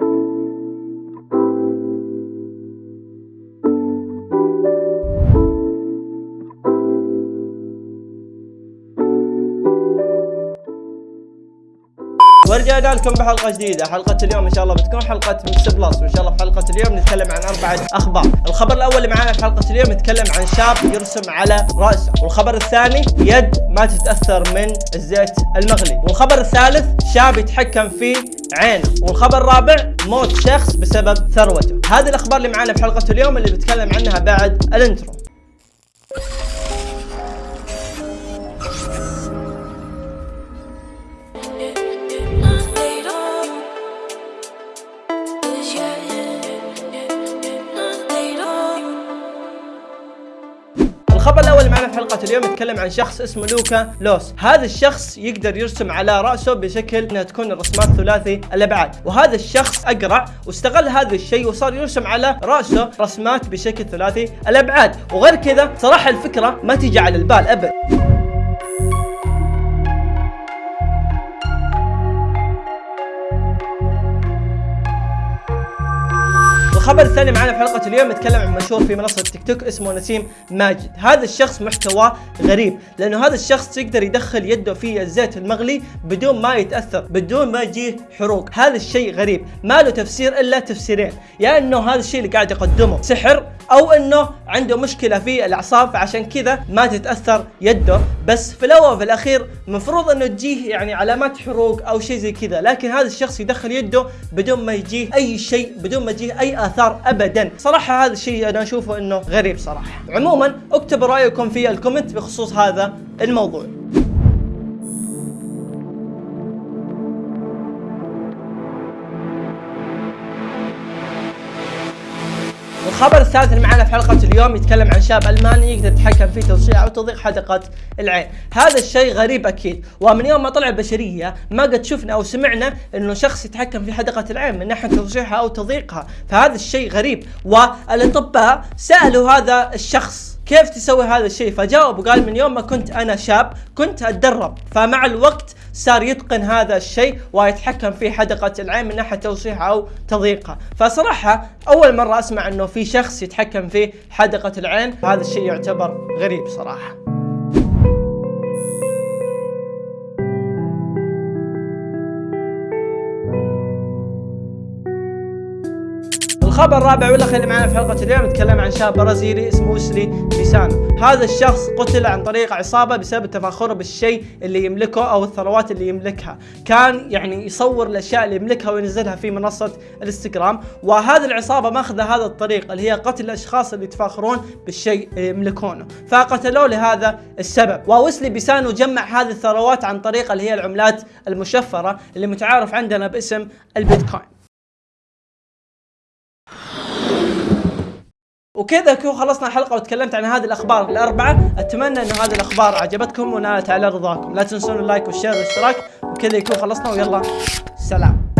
Bye. ورجعنا لكم بحلقة جديدة. حلقة اليوم إن شاء الله بتكون حلقة mix plus. وإن شاء الله في حلقة اليوم نتكلم عن أربعة أخبار. الخبر الأول اللي معانا في حلقة اليوم يتكلم عن شاب يرسم على رأسه. والخبر الثاني يد ما تتأثر من الزيت المغلي. والخبر الثالث شاب يتحكم في عينه والخبر الرابع موت شخص بسبب ثروته. هذه الأخبار اللي معانا في حلقة اليوم اللي بتكلم عنها بعد الانترو. الخبر الأول معنا في حلقة اليوم يتكلم عن شخص اسمه لوكا لوس. هذا الشخص يقدر يرسم على رأسه بشكل انها تكون الرسمات ثلاثي الابعاد وهذا الشخص أقرع واستغل هذا الشيء وصار يرسم على رأسه رسمات بشكل ثلاثي الابعاد وغير كذا صراحة الفكرة ما تيجي على البال أبد. الخبر الثاني معنا في حلقة اليوم يتكلم عن مشهور في منصة تيك توك اسمه نسيم ماجد، هذا الشخص محتواه غريب، لأنه هذا الشخص يقدر يدخل يده في الزيت المغلي بدون ما يتأثر، بدون ما يجيه حروق، هذا الشيء غريب، ما له تفسير إلا تفسيرين، يا إنه هذا الشيء اللي قاعد يقدمه. سحر أو إنه عنده مشكلة في الأعصاب فعشان كذا ما تتأثر يده، بس في الأول وفي الأخير المفروض إنه تجيه يعني علامات حروق أو شيء زي كذا، لكن هذا الشخص يدخل يده بدون ما يجيه أي شيء، بدون ما يجيه أي آثار ابدا. صراحة هذا الشيء أنا أشوفه إنه غريب صراحة. عموما اكتبوا رأيكم في الكومنت بخصوص هذا الموضوع. الخبر الثالث اللي معنا في حلقة اليوم يتكلم عن شاب ألماني يقدر يتحكم في توسيع أو تضييق حدقة العين، هذا الشيء غريب أكيد، ومن يوم ما طلع البشرية ما قد شفنا أو سمعنا إنه شخص يتحكم في حدقة العين من ناحية توسيعها أو تضييقها، فهذا الشيء غريب، والأطباء سألوا هذا الشخص كيف تسوي هذا الشيء فجاوب وقال من يوم ما كنت أنا شاب كنت أتدرب فمع الوقت صار يتقن هذا الشيء ويتحكم في حدقة العين من ناحية توسيعها أو تضييقها فصراحة أول مرة أسمع إنه في شخص يتحكم في حدقة العين هذا الشيء يعتبر غريب صراحة. الخبر الرابع والاخير اللي معنا في حلقة اليوم يتكلم عن شاب برازيلي اسمه ويسلي بيسانو، هذا الشخص قتل عن طريق عصابة بسبب تفاخره بالشيء اللي يملكه أو الثروات اللي يملكها، كان يعني يصور الأشياء اللي يملكها وينزلها في منصة الإنستغرام، وهذه العصابة ماخذة هذا الطريق اللي هي قتل الأشخاص اللي يتفاخرون بالشيء اللي يملكونه، فقتلوه لهذا السبب، وويسلي بيسانو جمع هذه الثروات عن طريق اللي هي العملات المشفرة اللي متعارف عندنا باسم البيتكوين. وكذا كذا خلصنا الحلقة وتكلمت عن هذه الأخبار الأربعة. أتمنى انه هذه الأخبار عجبتكم ونالت على رضاكم. لا تنسون ال like وال share والاشتراك. وكذا يكون خلصنا ويلا سلام.